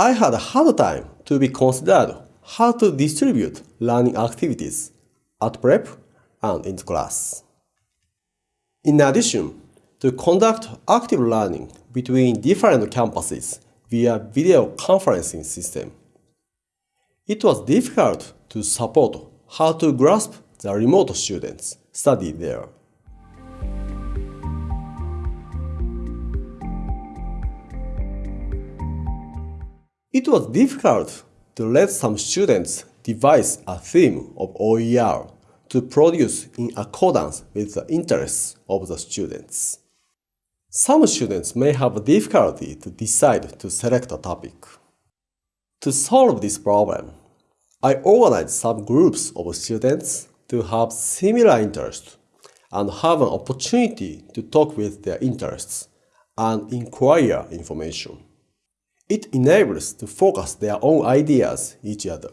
I had a hard time to be considered how to distribute learning activities at prep and in class. In addition, to conduct active learning between different campuses via video conferencing system. It was difficult to support how to grasp the remote students study there. It was difficult to let some students devise a theme of OER to produce in accordance with the interests of the students. Some students may have difficulty to decide to select a topic. To solve this problem, I organized some groups of students to have similar interests and have an opportunity to talk with their interests and inquire information. It enables to focus their own ideas each other.